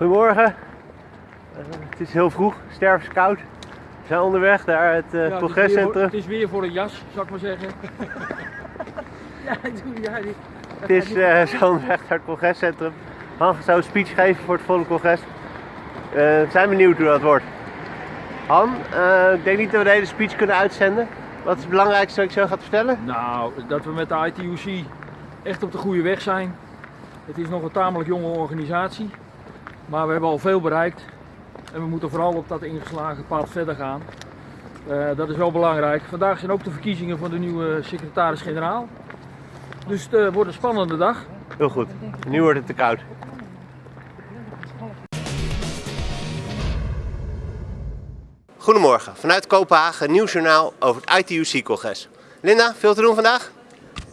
Goedemorgen. Uh, het is heel vroeg, stervenskoud. We zijn onderweg naar het uh, ja, congrescentrum. Het, het is weer voor een jas, zou ik maar zeggen. ja, doe ja, die, Het is uh, zo onderweg naar het congrescentrum. Han zou een speech geven voor het volle congres. we zijn benieuwd hoe dat wordt. Han, ik denk niet dat we de hele speech kunnen uitzenden. Wat is het belangrijkste wat ik zo gaat vertellen? Nou, dat we met de ITUC echt op de goede weg zijn. Het is nog een tamelijk jonge organisatie, maar we hebben al veel bereikt. En we moeten vooral op dat ingeslagen pad verder gaan. Uh, dat is wel belangrijk. Vandaag zijn ook de verkiezingen van de nieuwe secretaris-generaal. Dus het uh, wordt een spannende dag. Heel goed. Nu wordt het te koud. Goedemorgen, vanuit Kopenhagen, nieuwsjournaal over het ITUC-congres. Linda, veel te doen vandaag?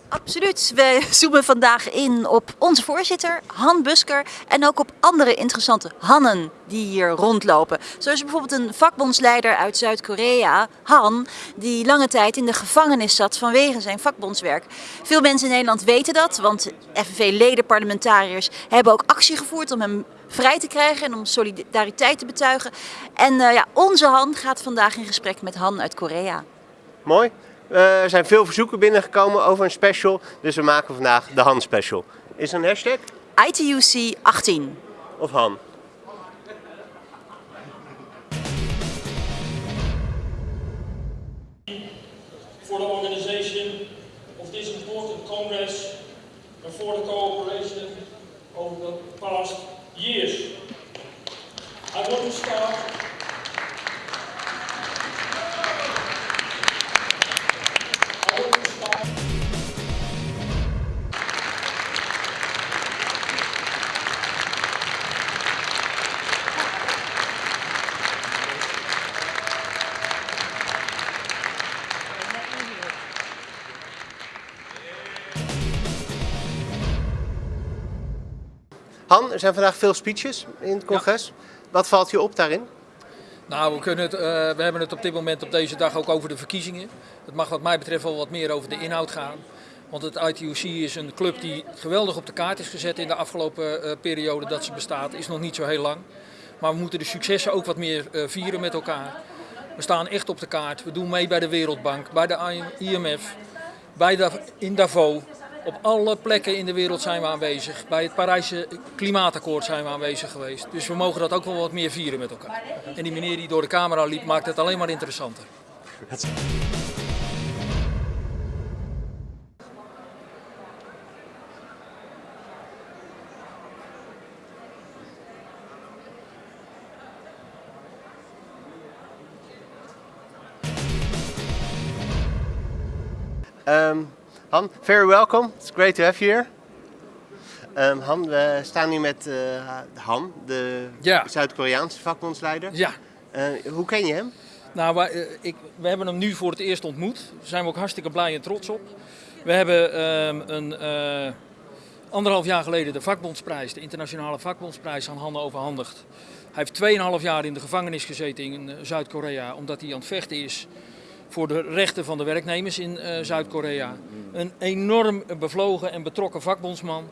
Absoluut. We zoomen vandaag in op onze voorzitter, Han Busker, en ook op andere interessante Hannen die hier rondlopen. Zo is er bijvoorbeeld een vakbondsleider uit Zuid-Korea, Han, die lange tijd in de gevangenis zat vanwege zijn vakbondswerk. Veel mensen in Nederland weten dat, want FNV-leden, hebben ook actie gevoerd om hem vrij te krijgen en om solidariteit te betuigen. En uh, ja, onze Han gaat vandaag in gesprek met Han uit Korea. Mooi. Uh, er zijn veel verzoeken binnengekomen over een special, dus we maken vandaag de Han special. Is er een hashtag? ITUC 18. Of Han? For the organization of this important congress and for the cooperation over the past years. I want to start Han, er zijn vandaag veel speeches in het congres. Wat valt je op daarin? Nou, we, kunnen het, uh, we hebben het op dit moment op deze dag ook over de verkiezingen. Het mag wat mij betreft wel wat meer over de inhoud gaan. Want het ITUC is een club die geweldig op de kaart is gezet in de afgelopen uh, periode dat ze bestaat. Is nog niet zo heel lang. Maar we moeten de successen ook wat meer uh, vieren met elkaar. We staan echt op de kaart. We doen mee bij de Wereldbank, bij de IMF, bij de, in Davos. Op alle plekken in de wereld zijn we aanwezig. Bij het Parijse klimaatakkoord zijn we aanwezig geweest. Dus we mogen dat ook wel wat meer vieren met elkaar. En die meneer die door de camera liep maakt het alleen maar interessanter. Um, Han, very welcome. It's great to have you here. Um, Han, we staan hier met uh, Han, de ja. Zuid-Koreaanse vakbondsleider. Ja. Uh, hoe ken je hem? Nou, wij, uh, ik, we hebben hem nu voor het eerst ontmoet. Daar zijn we ook hartstikke blij en trots op. We hebben um, een, anderhalf jaar geleden de vakbondsprijs, de internationale vakbondsprijs, aan Han overhandigd. Hij heeft 2,5 jaar in de gevangenis gezeten in Zuid-Korea, omdat hij aan het vechten is voor de rechten van de werknemers in uh, Zuid-Korea. Een enorm bevlogen en betrokken vakbondsman.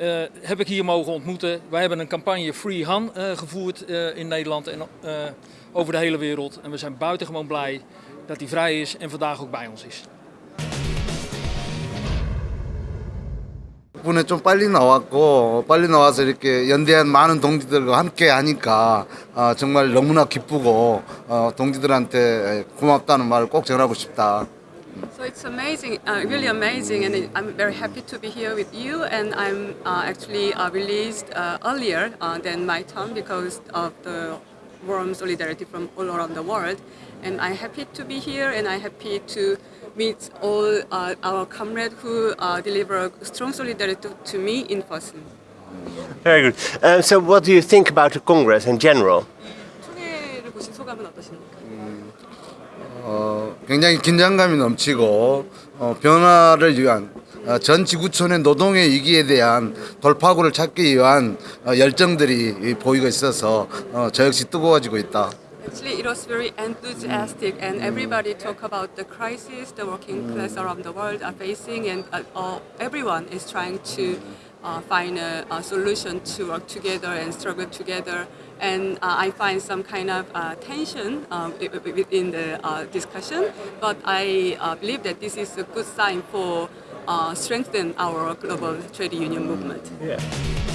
Uh, heb ik hier mogen ontmoeten. Wij hebben een campagne Free Han uh, gevoerd in Nederland en over de hele wereld. En we zijn buitengewoon blij dat hij vrij is en vandaag ook bij ons is. 덕분에 좀 빨리 나왔고 빨리 나와서 이렇게 연대한 많은 동지들과 함께 하니까 어, 정말 너무나 기쁘고 어, 동지들한테 고맙다는 말을 꼭 전하고 싶다. So it's amazing, uh, really amazing, and I'm very happy to be here with you. And I'm uh, actually uh, released earlier than my term because of the warm solidarity from all around the world. And I'm happy to be here, and I'm happy to meet all uh, our comrades who uh, deliver strong solidarity to me in person. Very good. Uh, so what do you think about the Congress in general? 총회를 보신 소감은 어떠십니까? 어, 굉장히 긴장감이 넘치고 어, 변화를 위한 어, 전 지구촌의 노동의 위기에 대한 돌파구를 찾기 위한 어, 열정들이 보이고 있어서 어, 저 역시 뜨거워지고 있다. Actually, it was very enthusiastic, and everybody talk about the crisis the working class around the world are facing, and uh, everyone is trying to uh, find a, a solution to work together and struggle together. And uh, I find some kind of uh, tension um, within the uh, discussion, but I uh, believe that this is a good sign for uh, Uh, strengthen our global trade union movement. Yeah.